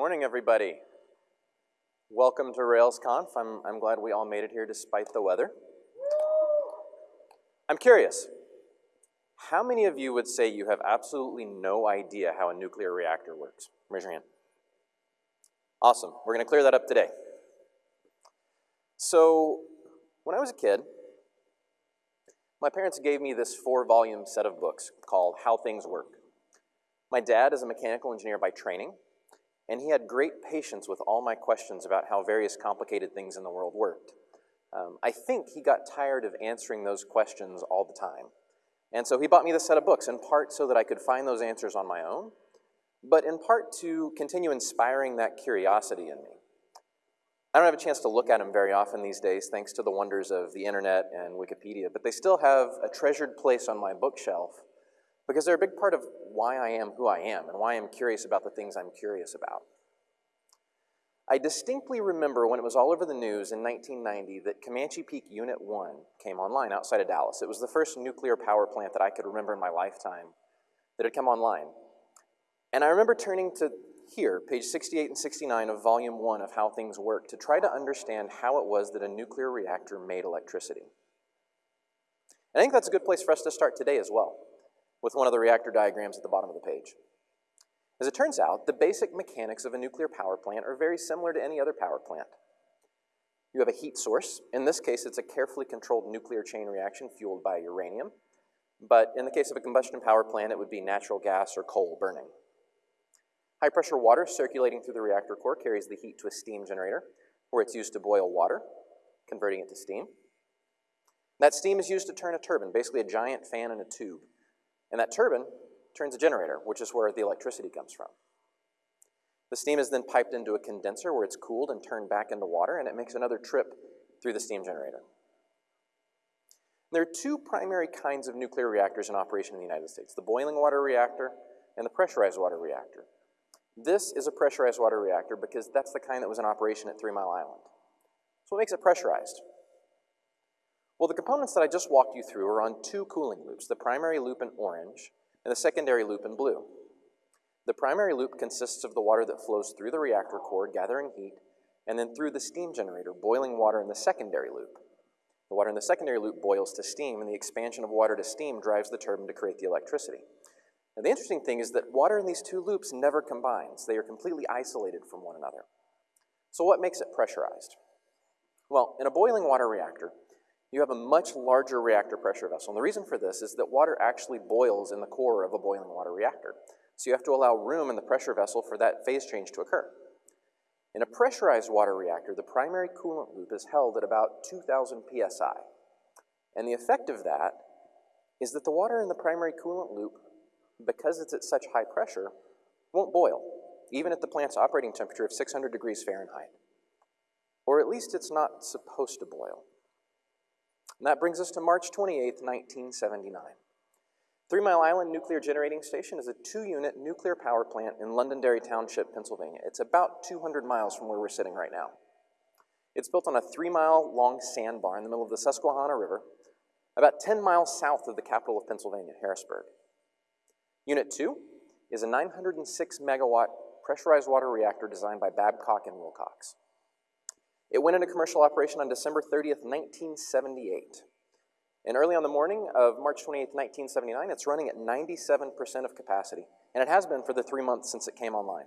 morning, everybody. Welcome to RailsConf. I'm, I'm glad we all made it here despite the weather. I'm curious, how many of you would say you have absolutely no idea how a nuclear reactor works? Raise your hand. Awesome. We're going to clear that up today. So, when I was a kid, my parents gave me this four-volume set of books called How Things Work. My dad is a mechanical engineer by training, and he had great patience with all my questions about how various complicated things in the world worked. Um, I think he got tired of answering those questions all the time. And so he bought me this set of books, in part so that I could find those answers on my own, but in part to continue inspiring that curiosity in me. I don't have a chance to look at them very often these days, thanks to the wonders of the internet and Wikipedia, but they still have a treasured place on my bookshelf because they're a big part of why I am who I am and why I'm curious about the things I'm curious about. I distinctly remember when it was all over the news in 1990 that Comanche Peak Unit 1 came online outside of Dallas. It was the first nuclear power plant that I could remember in my lifetime that had come online. And I remember turning to here, page 68 and 69 of volume one of How Things Work, to try to understand how it was that a nuclear reactor made electricity. And I think that's a good place for us to start today as well, with one of the reactor diagrams at the bottom of the page. As it turns out, the basic mechanics of a nuclear power plant are very similar to any other power plant. You have a heat source. In this case, it's a carefully controlled nuclear chain reaction fueled by uranium. But in the case of a combustion power plant, it would be natural gas or coal burning. High pressure water circulating through the reactor core carries the heat to a steam generator, where it's used to boil water, converting it to steam. That steam is used to turn a turbine, basically a giant fan in a tube. And that turbine turns a generator, which is where the electricity comes from. The steam is then piped into a condenser where it's cooled and turned back into water, and it makes another trip through the steam generator. There are two primary kinds of nuclear reactors in operation in the United States, the boiling water reactor and the pressurized water reactor. This is a pressurized water reactor because that's the kind that was in operation at Three Mile Island. So what makes it pressurized? Well, the components that I just walked you through are on two cooling loops, the primary loop in orange and the secondary loop in blue. The primary loop consists of the water that flows through the reactor core, gathering heat, and then through the steam generator, boiling water in the secondary loop. The water in the secondary loop boils to steam, and the expansion of water to steam drives the turbine to create the electricity. Now, the interesting thing is that water in these two loops never combines. They are completely isolated from one another. So what makes it pressurized? Well, in a boiling water reactor, you have a much larger reactor pressure vessel. And the reason for this is that water actually boils in the core of a boiling water reactor. So you have to allow room in the pressure vessel for that phase change to occur. In a pressurized water reactor, the primary coolant loop is held at about 2,000 psi. And the effect of that is that the water in the primary coolant loop, because it's at such high pressure, won't boil, even at the plant's operating temperature of 600 degrees Fahrenheit. Or at least it's not supposed to boil. And that brings us to March 28, 1979. Three Mile Island Nuclear Generating Station is a two-unit nuclear power plant in Londonderry Township, Pennsylvania. It's about 200 miles from where we're sitting right now. It's built on a three-mile long sandbar in the middle of the Susquehanna River, about 10 miles south of the capital of Pennsylvania, Harrisburg. Unit 2 is a 906 megawatt pressurized water reactor designed by Babcock and Wilcox. It went into commercial operation on December 30th, 1978. And early on the morning of March 28th, 1979, it's running at 97% of capacity. And it has been for the three months since it came online.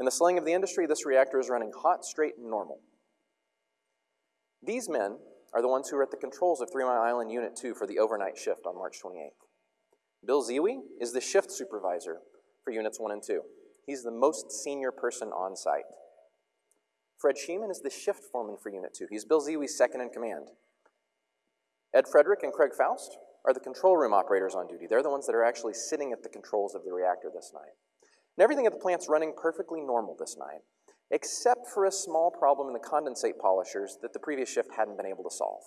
In the slang of the industry, this reactor is running hot, straight, and normal. These men are the ones who are at the controls of Three Mile Island Unit 2 for the overnight shift on March 28th. Bill Zewe is the shift supervisor for Units 1 and 2. He's the most senior person on site. Fred Scheimann is the shift foreman for Unit 2. He's Bill Zewe's second in command. Ed Frederick and Craig Faust are the control room operators on duty. They're the ones that are actually sitting at the controls of the reactor this night. And everything at the plant's running perfectly normal this night, except for a small problem in the condensate polishers that the previous shift hadn't been able to solve.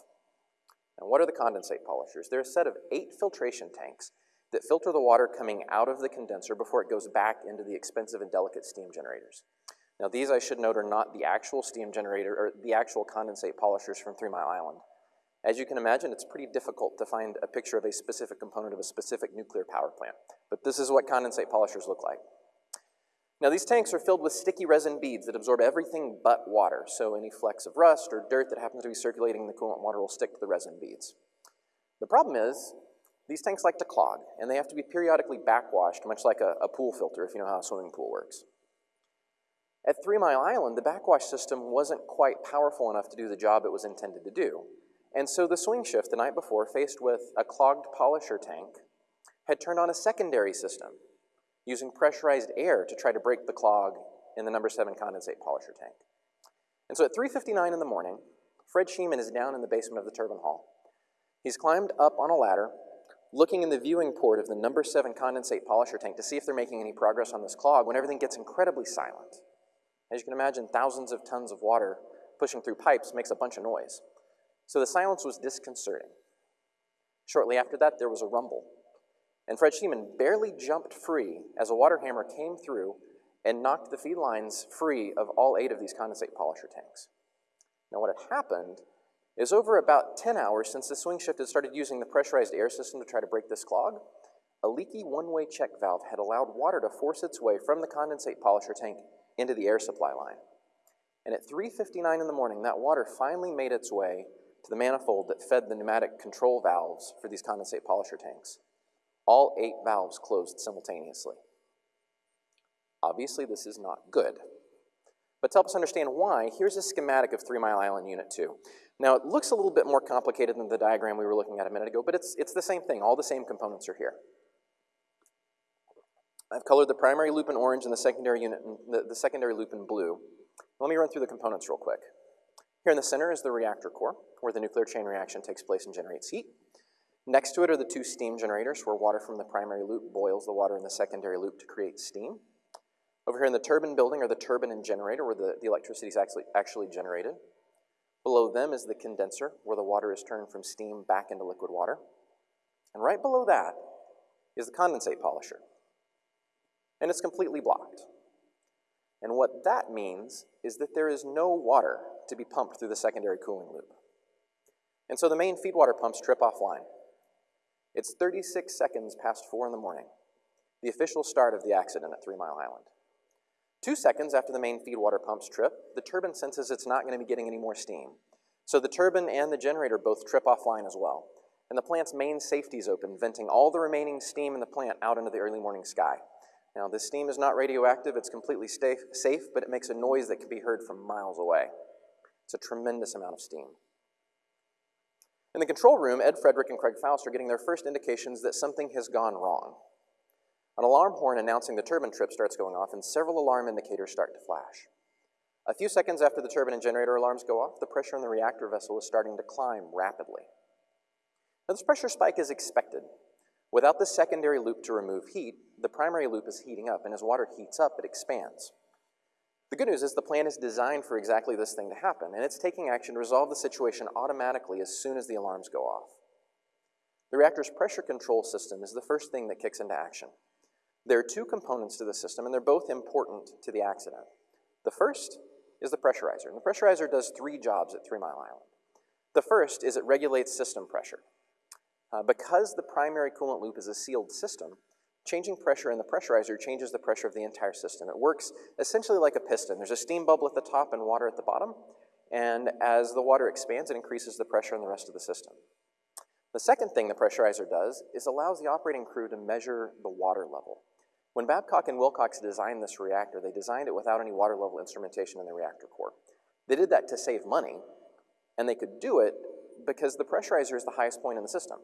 And what are the condensate polishers? They're a set of eight filtration tanks that filter the water coming out of the condenser before it goes back into the expensive and delicate steam generators. Now these, I should note, are not the actual steam generator or the actual condensate polishers from Three Mile Island. As you can imagine, it's pretty difficult to find a picture of a specific component of a specific nuclear power plant. But this is what condensate polishers look like. Now, these tanks are filled with sticky resin beads that absorb everything but water, so any flecks of rust or dirt that happens to be circulating in the coolant water will stick to the resin beads. The problem is, these tanks like to clog, and they have to be periodically backwashed, much like a, a pool filter, if you know how a swimming pool works. At Three Mile Island, the backwash system wasn't quite powerful enough to do the job it was intended to do. And so the swing shift the night before, faced with a clogged polisher tank, had turned on a secondary system using pressurized air to try to break the clog in the number seven condensate polisher tank. And so at 3.59 in the morning, Fred Scheimann is down in the basement of the turbine hall. He's climbed up on a ladder, looking in the viewing port of the number seven condensate polisher tank to see if they're making any progress on this clog when everything gets incredibly silent. As you can imagine, thousands of tons of water pushing through pipes makes a bunch of noise. So the silence was disconcerting. Shortly after that, there was a rumble and Fred Scheimann barely jumped free as a water hammer came through and knocked the feed lines free of all eight of these condensate polisher tanks. Now what had happened is over about 10 hours since the swing shift had started using the pressurized air system to try to break this clog, a leaky one-way check valve had allowed water to force its way from the condensate polisher tank into the air supply line. And at 3.59 in the morning, that water finally made its way to the manifold that fed the pneumatic control valves for these condensate polisher tanks. All eight valves closed simultaneously. Obviously, this is not good. But to help us understand why, here's a schematic of Three Mile Island Unit 2. Now, it looks a little bit more complicated than the diagram we were looking at a minute ago, but it's, it's the same thing. All the same components are here. I've colored the primary loop in orange and the secondary unit, the, the secondary loop in blue. Let me run through the components real quick. Here in the center is the reactor core, where the nuclear chain reaction takes place and generates heat. Next to it are the two steam generators where water from the primary loop boils the water in the secondary loop to create steam. Over here in the turbine building are the turbine and generator where the, the electricity is actually, actually generated. Below them is the condenser where the water is turned from steam back into liquid water. And right below that is the condensate polisher. And it's completely blocked. And what that means is that there is no water to be pumped through the secondary cooling loop. And so the main feed water pumps trip offline. It's 36 seconds past 4 in the morning, the official start of the accident at Three Mile Island. Two seconds after the main feed water pumps trip, the turbine senses it's not going to be getting any more steam. So the turbine and the generator both trip offline as well. And the plant's main safety is open, venting all the remaining steam in the plant out into the early morning sky. Now, this steam is not radioactive, it's completely safe, but it makes a noise that can be heard from miles away. It's a tremendous amount of steam. In the control room, Ed Frederick and Craig Faust are getting their first indications that something has gone wrong. An alarm horn announcing the turbine trip starts going off, and several alarm indicators start to flash. A few seconds after the turbine and generator alarms go off, the pressure in the reactor vessel is starting to climb rapidly. Now, this pressure spike is expected. Without the secondary loop to remove heat, the primary loop is heating up, and as water heats up, it expands. The good news is the plan is designed for exactly this thing to happen, and it's taking action to resolve the situation automatically as soon as the alarms go off. The reactor's pressure control system is the first thing that kicks into action. There are two components to the system, and they're both important to the accident. The first is the pressurizer, and the pressurizer does three jobs at Three Mile Island. The first is it regulates system pressure. Uh, because the primary coolant loop is a sealed system, Changing pressure in the pressurizer changes the pressure of the entire system. It works essentially like a piston. There's a steam bubble at the top and water at the bottom, and as the water expands, it increases the pressure in the rest of the system. The second thing the pressurizer does is allows the operating crew to measure the water level. When Babcock and Wilcox designed this reactor, they designed it without any water level instrumentation in the reactor core. They did that to save money, and they could do it because the pressurizer is the highest point in the system.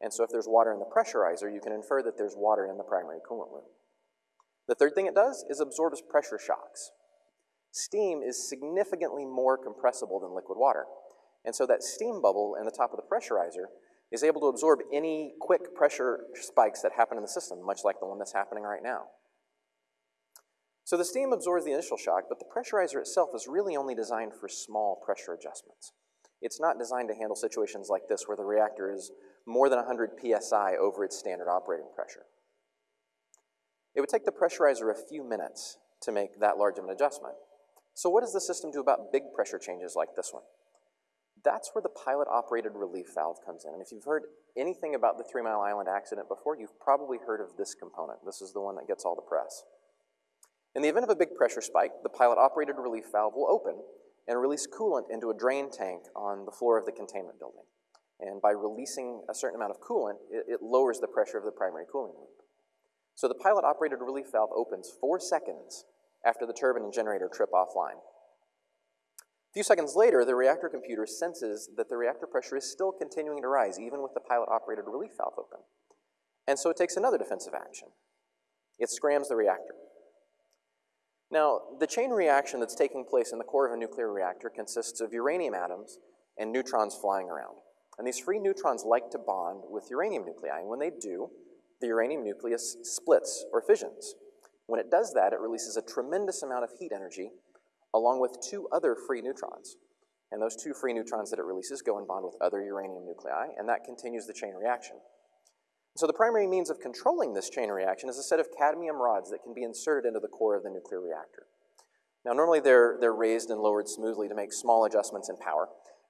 And so if there's water in the pressurizer, you can infer that there's water in the primary coolant loop. The third thing it does is absorbs pressure shocks. Steam is significantly more compressible than liquid water. And so that steam bubble in the top of the pressurizer is able to absorb any quick pressure spikes that happen in the system, much like the one that's happening right now. So the steam absorbs the initial shock, but the pressurizer itself is really only designed for small pressure adjustments. It's not designed to handle situations like this where the reactor is more than 100 psi over its standard operating pressure. It would take the pressurizer a few minutes to make that large of an adjustment. So what does the system do about big pressure changes like this one? That's where the pilot-operated relief valve comes in. And if you've heard anything about the Three Mile Island accident before, you've probably heard of this component. This is the one that gets all the press. In the event of a big pressure spike, the pilot-operated relief valve will open and release coolant into a drain tank on the floor of the containment building. And by releasing a certain amount of coolant, it, it lowers the pressure of the primary cooling loop. So the pilot-operated relief valve opens four seconds after the turbine and generator trip offline. A few seconds later, the reactor computer senses that the reactor pressure is still continuing to rise, even with the pilot-operated relief valve open. And so it takes another defensive action. It scrams the reactor. Now, the chain reaction that's taking place in the core of a nuclear reactor consists of uranium atoms and neutrons flying around. And these free neutrons like to bond with uranium nuclei, and when they do, the uranium nucleus splits or fissions. When it does that, it releases a tremendous amount of heat energy along with two other free neutrons. And those two free neutrons that it releases go and bond with other uranium nuclei, and that continues the chain reaction. So the primary means of controlling this chain reaction is a set of cadmium rods that can be inserted into the core of the nuclear reactor. Now normally they're, they're raised and lowered smoothly to make small adjustments in power,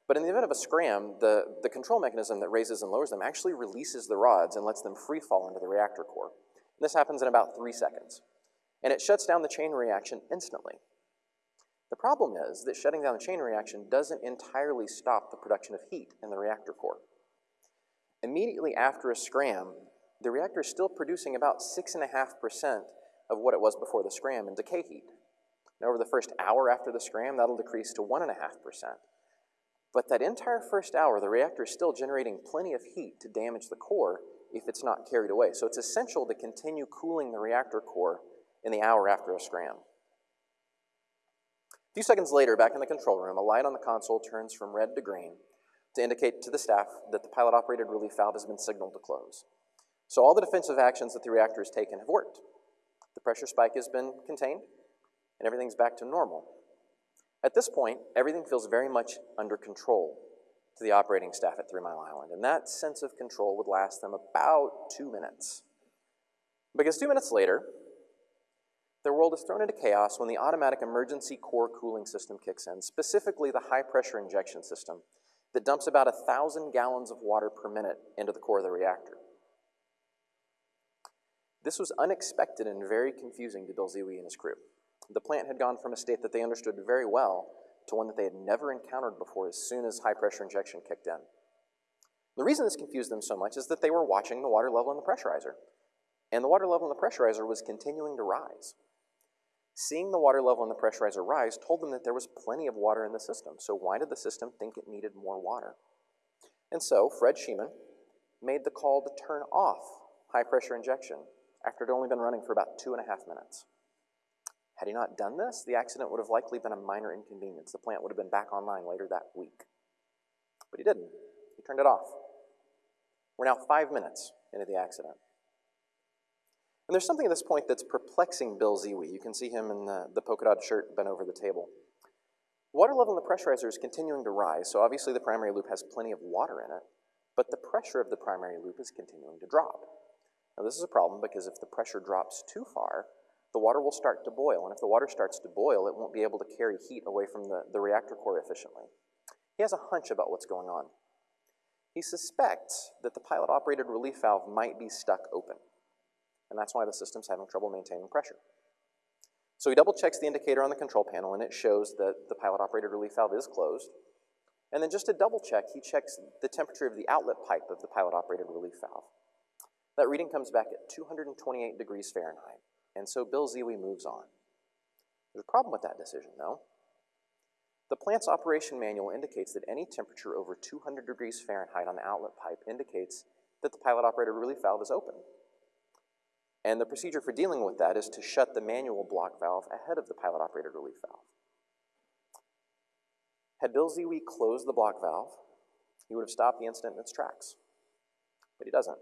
but in the event of a scram, the, the control mechanism that raises and lowers them actually releases the rods and lets them free fall into the reactor core. And this happens in about three seconds. And it shuts down the chain reaction instantly. The problem is that shutting down the chain reaction doesn't entirely stop the production of heat in the reactor core. Immediately after a scram, the reactor is still producing about 6.5% of what it was before the scram in decay heat. And over the first hour after the scram, that'll decrease to 1.5%. But that entire first hour, the reactor is still generating plenty of heat to damage the core if it's not carried away. So it's essential to continue cooling the reactor core in the hour after a scram. A few seconds later, back in the control room, a light on the console turns from red to green, to indicate to the staff that the pilot-operated relief valve has been signaled to close. So all the defensive actions that the reactor has taken have worked. The pressure spike has been contained, and everything's back to normal. At this point, everything feels very much under control to the operating staff at Three Mile Island, and that sense of control would last them about two minutes. Because two minutes later, their world is thrown into chaos when the automatic emergency core cooling system kicks in, specifically the high pressure injection system, that dumps about a thousand gallons of water per minute into the core of the reactor. This was unexpected and very confusing to Bill Zewe and his crew. The plant had gone from a state that they understood very well to one that they had never encountered before as soon as high pressure injection kicked in. The reason this confused them so much is that they were watching the water level in the pressurizer, and the water level in the pressurizer was continuing to rise. Seeing the water level in the pressurizer rise told them that there was plenty of water in the system, so why did the system think it needed more water? And so Fred Scheimann made the call to turn off high pressure injection after it had only been running for about two and a half minutes. Had he not done this, the accident would have likely been a minor inconvenience. The plant would have been back online later that week. But he didn't. He turned it off. We're now five minutes into the accident. And there's something at this point that's perplexing Bill Zewe. You can see him in the, the polka dot shirt bent over the table. Water level in the pressurizer is continuing to rise, so obviously the primary loop has plenty of water in it, but the pressure of the primary loop is continuing to drop. Now this is a problem because if the pressure drops too far, the water will start to boil, and if the water starts to boil, it won't be able to carry heat away from the, the reactor core efficiently. He has a hunch about what's going on. He suspects that the pilot-operated relief valve might be stuck open and that's why the system's having trouble maintaining pressure. So he double checks the indicator on the control panel and it shows that the pilot operated relief valve is closed. And then just to double check, he checks the temperature of the outlet pipe of the pilot operated relief valve. That reading comes back at 228 degrees Fahrenheit, and so Bill Zewe moves on. There's a problem with that decision though. The plant's operation manual indicates that any temperature over 200 degrees Fahrenheit on the outlet pipe indicates that the pilot operated relief valve is open. And the procedure for dealing with that is to shut the manual block valve ahead of the pilot-operated relief valve. Had Bill Zewe closed the block valve, he would have stopped the incident in its tracks. But he doesn't.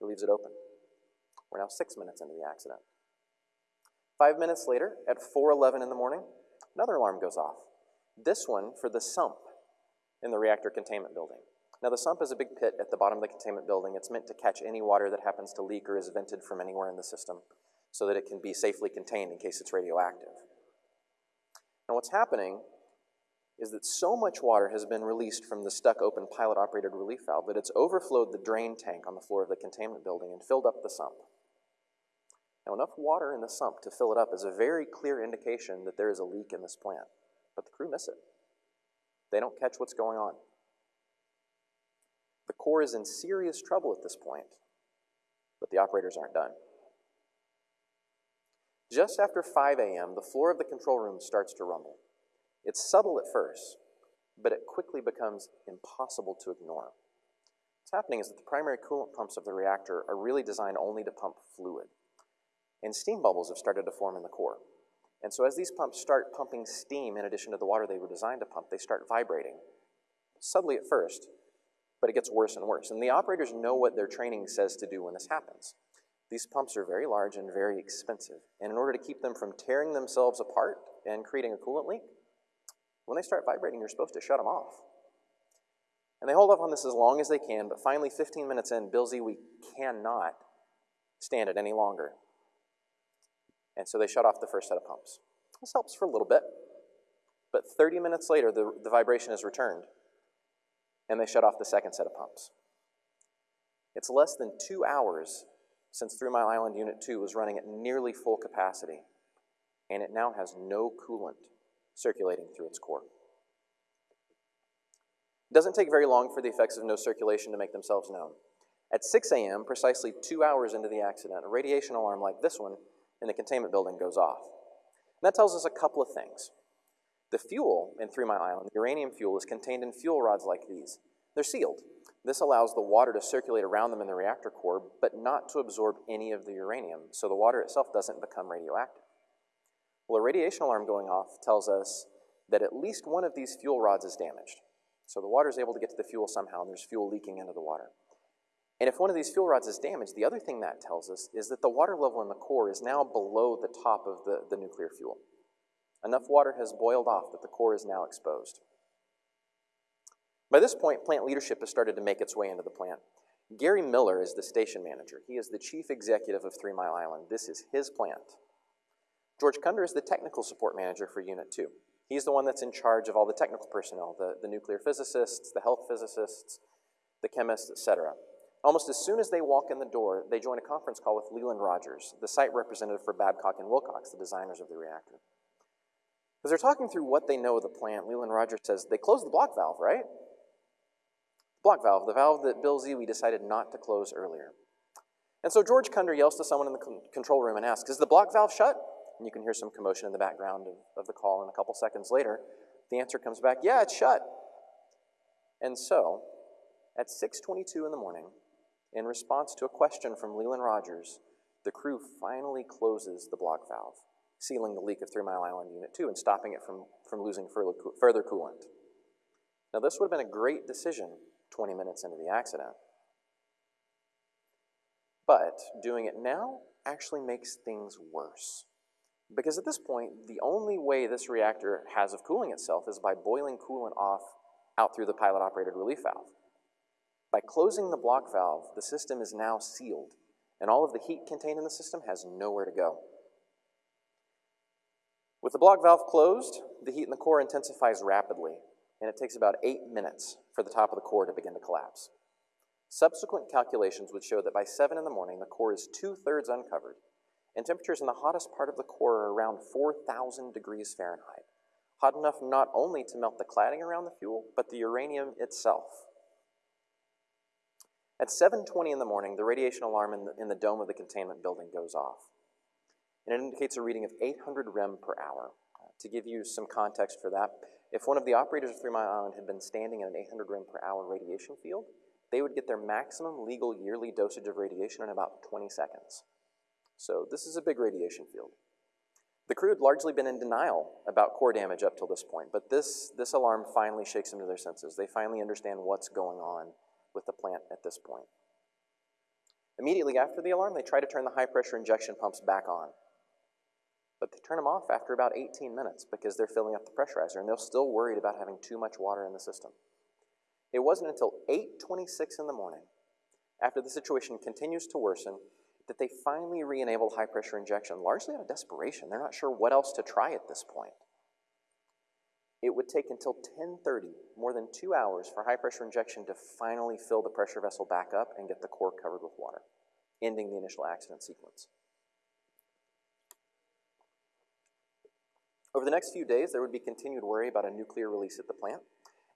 He leaves it open. We're now six minutes into the accident. Five minutes later, at 4.11 in the morning, another alarm goes off. This one for the sump in the reactor containment building. Now the sump is a big pit at the bottom of the containment building. It's meant to catch any water that happens to leak or is vented from anywhere in the system so that it can be safely contained in case it's radioactive. Now what's happening is that so much water has been released from the stuck open pilot operated relief valve that it's overflowed the drain tank on the floor of the containment building and filled up the sump. Now, enough water in the sump to fill it up is a very clear indication that there is a leak in this plant, but the crew miss it. They don't catch what's going on. Core is in serious trouble at this point, but the operators aren't done. Just after 5 a.m., the floor of the control room starts to rumble. It's subtle at first, but it quickly becomes impossible to ignore. What's happening is that the primary coolant pumps of the reactor are really designed only to pump fluid, and steam bubbles have started to form in the core. And so as these pumps start pumping steam in addition to the water they were designed to pump, they start vibrating, subtly at first, but it gets worse and worse. And the operators know what their training says to do when this happens. These pumps are very large and very expensive. And in order to keep them from tearing themselves apart and creating a coolant leak, when they start vibrating, you're supposed to shut them off. And they hold off on this as long as they can, but finally, 15 minutes in, Bill Zewe cannot stand it any longer. And so they shut off the first set of pumps. This helps for a little bit, but 30 minutes later, the, the vibration is returned, and they shut off the second set of pumps. It's less than two hours since Three Mile Island Unit 2 was running at nearly full capacity, and it now has no coolant circulating through its core. It doesn't take very long for the effects of no circulation to make themselves known. At 6 a.m., precisely two hours into the accident, a radiation alarm like this one in the containment building goes off. And that tells us a couple of things. The fuel in Three Mile Island, the uranium fuel, is contained in fuel rods like these. They're sealed. This allows the water to circulate around them in the reactor core, but not to absorb any of the uranium, so the water itself doesn't become radioactive. Well, a radiation alarm going off tells us that at least one of these fuel rods is damaged. So the water is able to get to the fuel somehow, and there's fuel leaking into the water. And if one of these fuel rods is damaged, the other thing that tells us is that the water level in the core is now below the top of the, the nuclear fuel. Enough water has boiled off that the core is now exposed. By this point, plant leadership has started to make its way into the plant. Gary Miller is the station manager. He is the chief executive of Three Mile Island. This is his plant. George Kunder is the technical support manager for Unit 2. He's the one that's in charge of all the technical personnel, the, the nuclear physicists, the health physicists, the chemists, etc. Almost as soon as they walk in the door, they join a conference call with Leland Rogers, the site representative for Babcock and Wilcox, the designers of the reactor. As they're talking through what they know of the plant, Leland Rogers says, they closed the block valve, right? Block valve, the valve that Bill Zewe decided not to close earlier. And so George Kunder yells to someone in the control room and asks, is the block valve shut? And you can hear some commotion in the background of, of the call, and a couple seconds later, the answer comes back, yeah, it's shut. And so, at 6.22 in the morning, in response to a question from Leland Rogers, the crew finally closes the block valve, sealing the leak of Three Mile Island Unit 2 and stopping it from, from losing further coolant. Now, this would have been a great decision 20 minutes into the accident. But doing it now actually makes things worse. Because at this point, the only way this reactor has of cooling itself is by boiling coolant off out through the pilot-operated relief valve. By closing the block valve, the system is now sealed, and all of the heat contained in the system has nowhere to go. With the block valve closed, the heat in the core intensifies rapidly, and it takes about eight minutes for the top of the core to begin to collapse. Subsequent calculations would show that by 7 in the morning, the core is two-thirds uncovered, and temperatures in the hottest part of the core are around 4,000 degrees Fahrenheit, hot enough not only to melt the cladding around the fuel, but the uranium itself. At 7.20 in the morning, the radiation alarm in the, in the dome of the containment building goes off. And it indicates a reading of 800 rem per hour. Uh, to give you some context for that, if one of the operators of Three Mile Island had been standing in an 800 rem per hour radiation field, they would get their maximum legal yearly dosage of radiation in about 20 seconds. So this is a big radiation field. The crew had largely been in denial about core damage up till this point, but this, this alarm finally shakes them to their senses. They finally understand what's going on with the plant at this point. Immediately after the alarm, they try to turn the high pressure injection pumps back on. But they turn them off after about 18 minutes because they're filling up the pressurizer and they're still worried about having too much water in the system. It wasn't until 8.26 in the morning, after the situation continues to worsen, that they finally re-enabled high pressure injection, largely out of desperation. They're not sure what else to try at this point. It would take until 10.30, more than two hours, for high pressure injection to finally fill the pressure vessel back up and get the core covered with water, ending the initial accident sequence. Over the next few days, there would be continued worry about a nuclear release at the plant,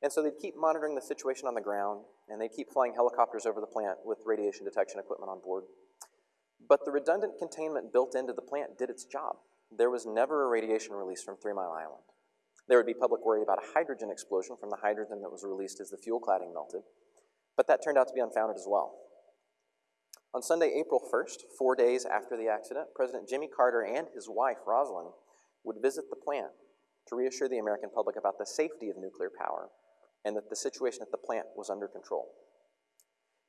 and so they'd keep monitoring the situation on the ground, and they'd keep flying helicopters over the plant with radiation detection equipment on board. But the redundant containment built into the plant did its job. There was never a radiation release from Three Mile Island. There would be public worry about a hydrogen explosion from the hydrogen that was released as the fuel cladding melted, but that turned out to be unfounded as well. On Sunday, April 1st, four days after the accident, President Jimmy Carter and his wife, Rosalynn, would visit the plant to reassure the American public about the safety of nuclear power and that the situation at the plant was under control.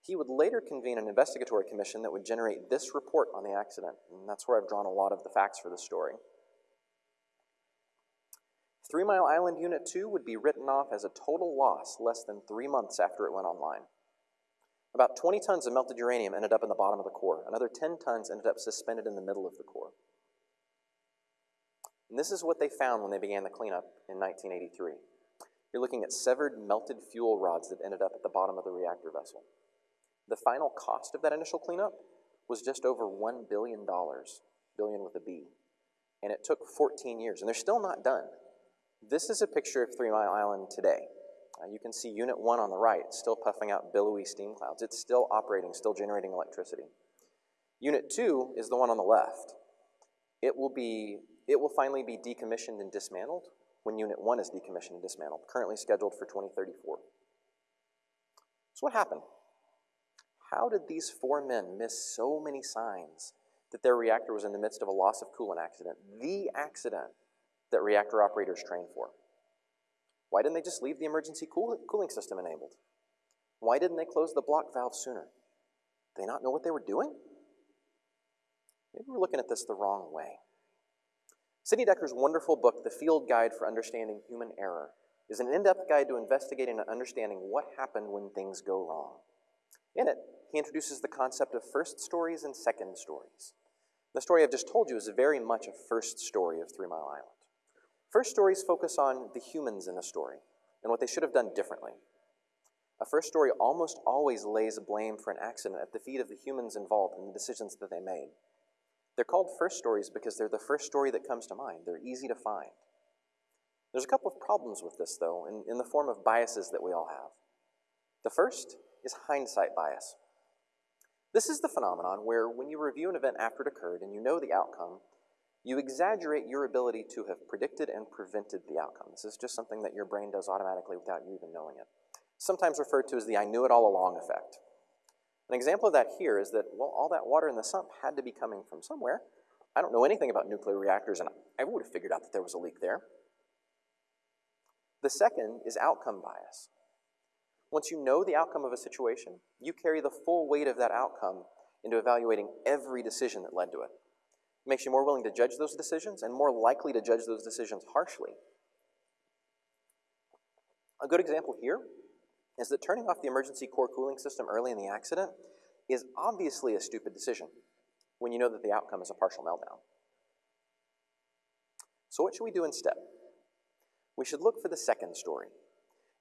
He would later convene an investigatory commission that would generate this report on the accident, and that's where I've drawn a lot of the facts for the story. Three Mile Island Unit 2 would be written off as a total loss less than three months after it went online. About 20 tons of melted uranium ended up in the bottom of the core. Another 10 tons ended up suspended in the middle of the core. And this is what they found when they began the cleanup in 1983. You're looking at severed melted fuel rods that ended up at the bottom of the reactor vessel. The final cost of that initial cleanup was just over $1 billion, billion with a B. And it took 14 years, and they're still not done. This is a picture of Three Mile Island today. Uh, you can see Unit 1 on the right, still puffing out billowy steam clouds. It's still operating, still generating electricity. Unit 2 is the one on the left. It will, be, it will finally be decommissioned and dismantled when Unit 1 is decommissioned and dismantled, currently scheduled for 2034. So what happened? How did these four men miss so many signs that their reactor was in the midst of a loss of coolant accident? The accident that reactor operators train for. Why didn't they just leave the emergency cool cooling system enabled? Why didn't they close the block valve sooner? Did they not know what they were doing? Maybe we're looking at this the wrong way. Sidney Dekker's wonderful book, The Field Guide for Understanding Human Error, is an in-depth guide to investigating and understanding what happened when things go wrong. In it, he introduces the concept of first stories and second stories. The story I've just told you is very much a first story of Three Mile Island. First stories focus on the humans in the story and what they should have done differently. A first story almost always lays blame for an accident at the feet of the humans involved in the decisions that they made. They're called first stories because they're the first story that comes to mind. They're easy to find. There's a couple of problems with this, though, in, in the form of biases that we all have. The first is hindsight bias. This is the phenomenon where when you review an event after it occurred and you know the outcome, you exaggerate your ability to have predicted and prevented the outcome. This is just something that your brain does automatically without you even knowing it. Sometimes referred to as the I knew it all along effect. An example of that here is that, well, all that water in the sump had to be coming from somewhere. I don't know anything about nuclear reactors, and I would have figured out that there was a leak there. The second is outcome bias. Once you know the outcome of a situation, you carry the full weight of that outcome into evaluating every decision that led to it makes you more willing to judge those decisions and more likely to judge those decisions harshly. A good example here is that turning off the emergency core cooling system early in the accident is obviously a stupid decision when you know that the outcome is a partial meltdown. So what should we do instead? We should look for the second story.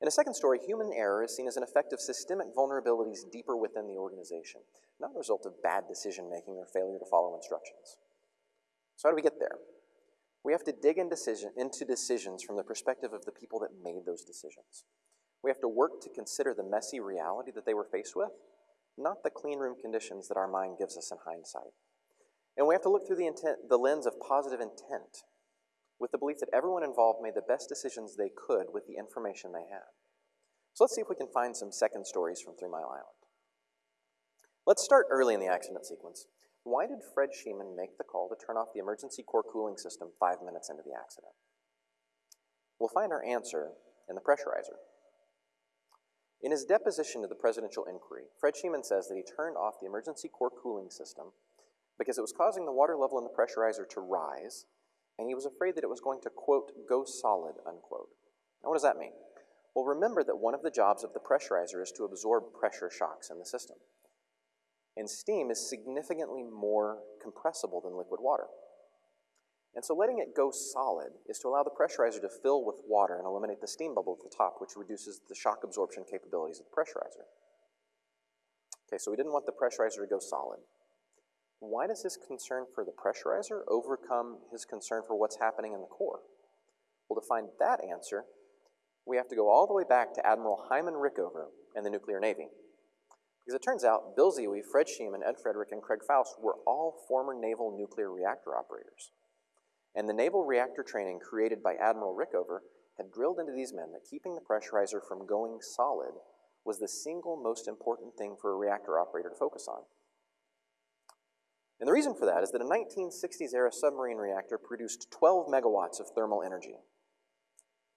In a second story, human error is seen as an effect of systemic vulnerabilities deeper within the organization, not a result of bad decision making or failure to follow instructions. So how do we get there? We have to dig in decision, into decisions from the perspective of the people that made those decisions. We have to work to consider the messy reality that they were faced with, not the clean room conditions that our mind gives us in hindsight. And we have to look through the, intent, the lens of positive intent with the belief that everyone involved made the best decisions they could with the information they had. So let's see if we can find some second stories from Three Mile Island. Let's start early in the accident sequence. Why did Fred Scheimann make the call to turn off the emergency core cooling system five minutes into the accident? We'll find our answer in the pressurizer. In his deposition to the presidential inquiry, Fred Scheimann says that he turned off the emergency core cooling system because it was causing the water level in the pressurizer to rise, and he was afraid that it was going to, quote, go solid, unquote. Now, what does that mean? Well, remember that one of the jobs of the pressurizer is to absorb pressure shocks in the system and steam is significantly more compressible than liquid water. And so letting it go solid is to allow the pressurizer to fill with water and eliminate the steam bubble at the top, which reduces the shock absorption capabilities of the pressurizer. Okay, so we didn't want the pressurizer to go solid. Why does his concern for the pressurizer overcome his concern for what's happening in the core? Well, to find that answer, we have to go all the way back to Admiral Hyman Rickover and the Nuclear Navy. Because it turns out Bill Zewe, Fred Scheimann, Ed Frederick, and Craig Faust were all former naval nuclear reactor operators. And the naval reactor training created by Admiral Rickover had drilled into these men that keeping the pressurizer from going solid was the single most important thing for a reactor operator to focus on. And the reason for that is that a 1960s era submarine reactor produced 12 megawatts of thermal energy.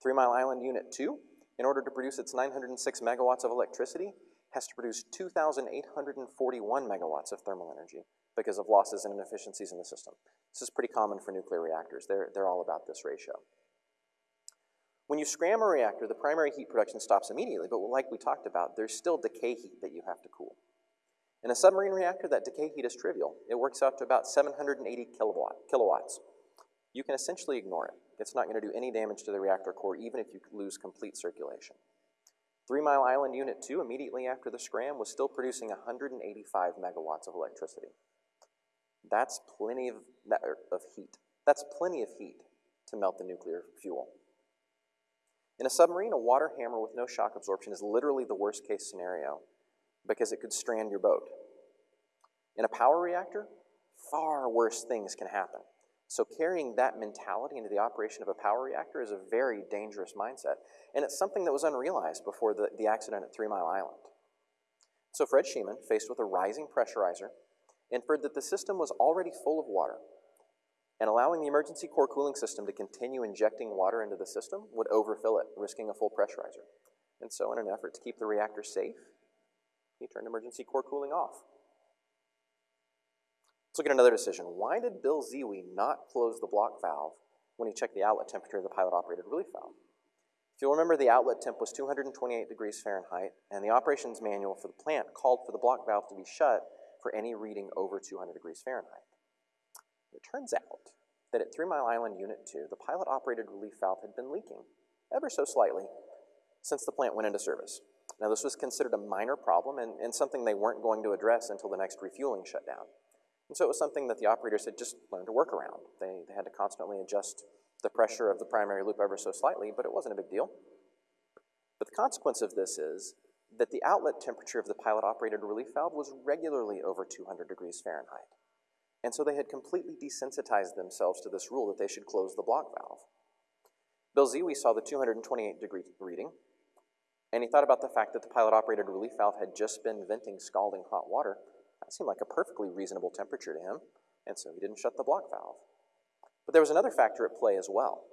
Three Mile Island Unit 2, in order to produce its 906 megawatts of electricity, has to produce 2,841 megawatts of thermal energy because of losses and inefficiencies in the system. This is pretty common for nuclear reactors. They're, they're all about this ratio. When you scram a reactor, the primary heat production stops immediately, but like we talked about, there's still decay heat that you have to cool. In a submarine reactor, that decay heat is trivial. It works out to about 780 kilowatt, kilowatts. You can essentially ignore it. It's not going to do any damage to the reactor core, even if you lose complete circulation. Three Mile Island Unit 2, immediately after the scram, was still producing 185 megawatts of electricity. That's plenty of, er, of heat. That's plenty of heat to melt the nuclear fuel. In a submarine, a water hammer with no shock absorption is literally the worst case scenario because it could strand your boat. In a power reactor, far worse things can happen. So carrying that mentality into the operation of a power reactor is a very dangerous mindset. And it's something that was unrealized before the, the accident at Three Mile Island. So Fred Scheimann, faced with a rising pressurizer, inferred that the system was already full of water, and allowing the emergency core cooling system to continue injecting water into the system would overfill it, risking a full pressurizer. And so in an effort to keep the reactor safe, he turned emergency core cooling off. Let's look at another decision. Why did Bill Zewe not close the block valve when he checked the outlet temperature of the pilot-operated relief valve? If you'll remember, the outlet temp was 228 degrees Fahrenheit, and the operations manual for the plant called for the block valve to be shut for any reading over 200 degrees Fahrenheit. It turns out that at Three Mile Island Unit 2, the pilot-operated relief valve had been leaking, ever so slightly, since the plant went into service. Now, this was considered a minor problem and, and something they weren't going to address until the next refueling shutdown. And so it was something that the operators had just learned to work around. They, they had to constantly adjust the pressure of the primary loop ever so slightly, but it wasn't a big deal. But the consequence of this is that the outlet temperature of the pilot-operated relief valve was regularly over 200 degrees Fahrenheit. And so they had completely desensitized themselves to this rule that they should close the block valve. Bill Zewe saw the 228 degree reading and he thought about the fact that the pilot-operated relief valve had just been venting scalding hot water. That seemed like a perfectly reasonable temperature to him, and so he didn't shut the block valve. But there was another factor at play as well.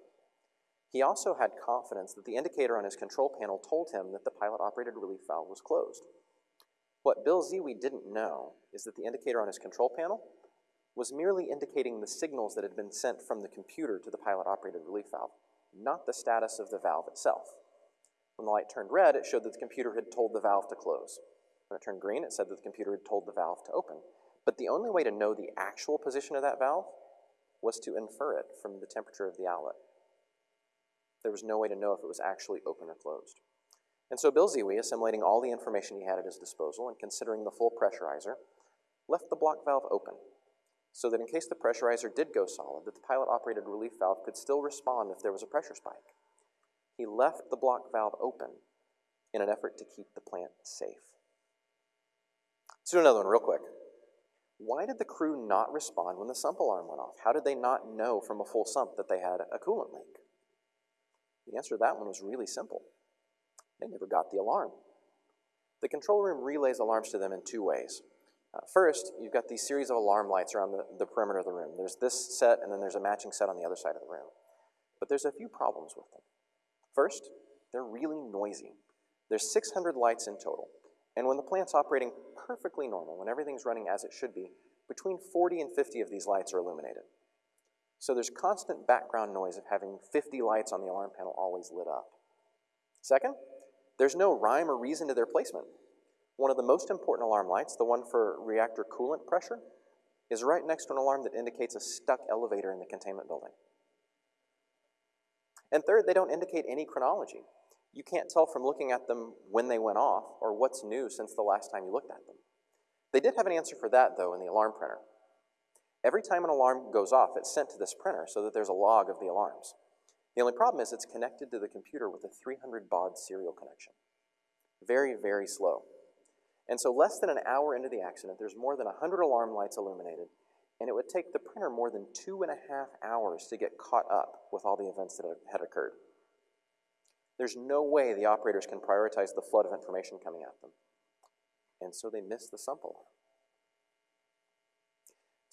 He also had confidence that the indicator on his control panel told him that the pilot-operated relief valve was closed. What Bill Zewe didn't know is that the indicator on his control panel was merely indicating the signals that had been sent from the computer to the pilot-operated relief valve, not the status of the valve itself. When the light turned red, it showed that the computer had told the valve to close. When it turned green, it said that the computer had told the valve to open. But the only way to know the actual position of that valve was to infer it from the temperature of the outlet. There was no way to know if it was actually open or closed. And so Bill Zewe, assimilating all the information he had at his disposal and considering the full pressurizer, left the block valve open so that in case the pressurizer did go solid, that the pilot-operated relief valve could still respond if there was a pressure spike. He left the block valve open in an effort to keep the plant safe. Let's do another one real quick. Why did the crew not respond when the sump alarm went off? How did they not know from a full sump that they had a coolant leak? The answer to that one was really simple. They never got the alarm. The control room relays alarms to them in two ways. Uh, first, you've got these series of alarm lights around the, the perimeter of the room. There's this set, and then there's a matching set on the other side of the room. But there's a few problems with them. First, they're really noisy. There's 600 lights in total, and when the plant's operating perfectly normal, when everything's running as it should be, between 40 and 50 of these lights are illuminated. So there's constant background noise of having 50 lights on the alarm panel always lit up. Second, there's no rhyme or reason to their placement. One of the most important alarm lights, the one for reactor coolant pressure, is right next to an alarm that indicates a stuck elevator in the containment building. And third, they don't indicate any chronology. You can't tell from looking at them when they went off or what's new since the last time you looked at them. They did have an answer for that, though, in the alarm printer. Every time an alarm goes off, it's sent to this printer so that there's a log of the alarms. The only problem is it's connected to the computer with a 300 baud serial connection. Very, very slow. And so less than an hour into the accident, there's more than 100 alarm lights illuminated, and it would take the printer more than two and a half hours to get caught up with all the events that had occurred. There's no way the operators can prioritize the flood of information coming at them. And so they miss the alarm.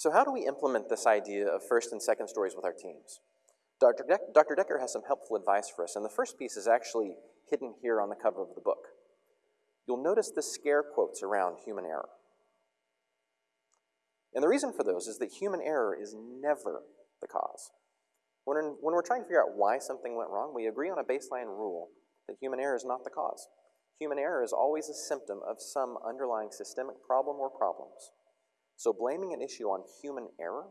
So how do we implement this idea of first and second stories with our teams? Dr. De Dr. Dekker has some helpful advice for us, and the first piece is actually hidden here on the cover of the book. You'll notice the scare quotes around human error. And the reason for those is that human error is never the cause. When, in, when we're trying to figure out why something went wrong, we agree on a baseline rule that human error is not the cause. Human error is always a symptom of some underlying systemic problem or problems. So blaming an issue on human error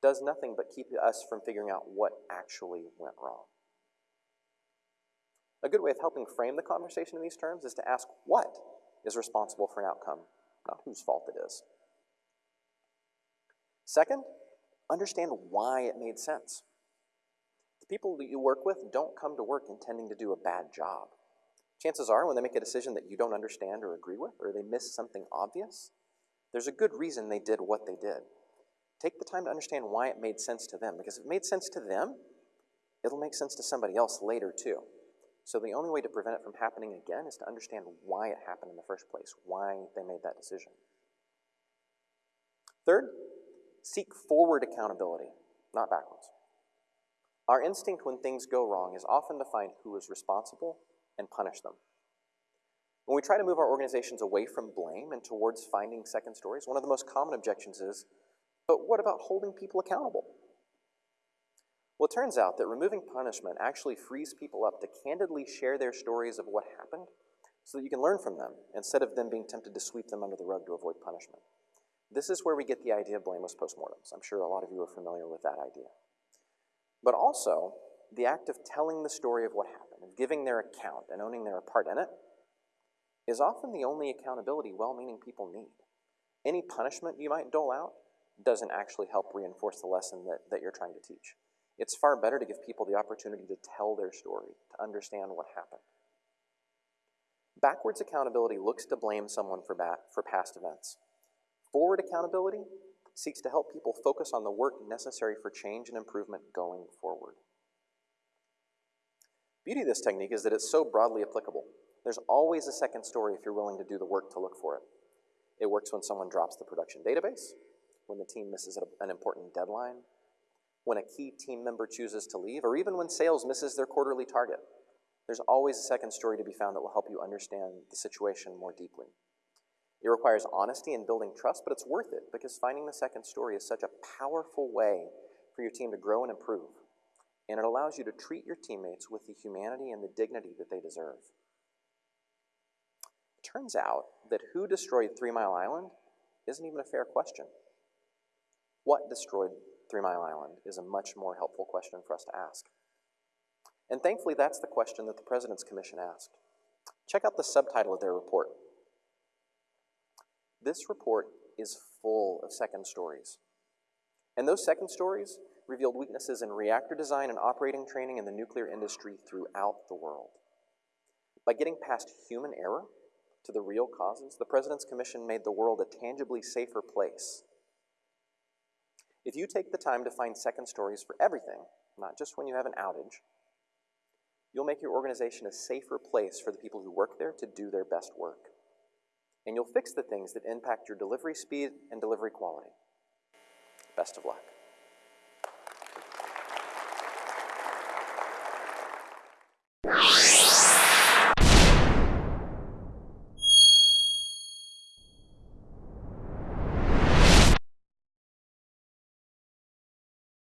does nothing but keep us from figuring out what actually went wrong. A good way of helping frame the conversation in these terms is to ask what is responsible for an outcome, not whose fault it is. Second, understand why it made sense. The people that you work with don't come to work intending to do a bad job. Chances are when they make a decision that you don't understand or agree with, or they miss something obvious, there's a good reason they did what they did. Take the time to understand why it made sense to them, because if it made sense to them, it'll make sense to somebody else later too. So the only way to prevent it from happening again is to understand why it happened in the first place, why they made that decision. Third, Seek forward accountability, not backwards. Our instinct when things go wrong is often to find who is responsible and punish them. When we try to move our organizations away from blame and towards finding second stories, one of the most common objections is, but what about holding people accountable? Well, it turns out that removing punishment actually frees people up to candidly share their stories of what happened so that you can learn from them instead of them being tempted to sweep them under the rug to avoid punishment. This is where we get the idea of blameless postmortems. I'm sure a lot of you are familiar with that idea. But also, the act of telling the story of what happened, of giving their account and owning their part in it, is often the only accountability well-meaning people need. Any punishment you might dole out doesn't actually help reinforce the lesson that, that you're trying to teach. It's far better to give people the opportunity to tell their story, to understand what happened. Backwards accountability looks to blame someone for, for past events. Forward accountability seeks to help people focus on the work necessary for change and improvement going forward. Beauty of this technique is that it's so broadly applicable. There's always a second story if you're willing to do the work to look for it. It works when someone drops the production database, when the team misses an important deadline, when a key team member chooses to leave, or even when sales misses their quarterly target. There's always a second story to be found that will help you understand the situation more deeply. It requires honesty and building trust, but it's worth it because finding the second story is such a powerful way for your team to grow and improve. And it allows you to treat your teammates with the humanity and the dignity that they deserve. Turns out that who destroyed Three Mile Island isn't even a fair question. What destroyed Three Mile Island is a much more helpful question for us to ask. And thankfully, that's the question that the President's Commission asked. Check out the subtitle of their report. This report is full of second stories. And those second stories revealed weaknesses in reactor design and operating training in the nuclear industry throughout the world. By getting past human error to the real causes, the President's Commission made the world a tangibly safer place. If you take the time to find second stories for everything, not just when you have an outage, you'll make your organization a safer place for the people who work there to do their best work and you'll fix the things that impact your delivery speed and delivery quality. Best of luck.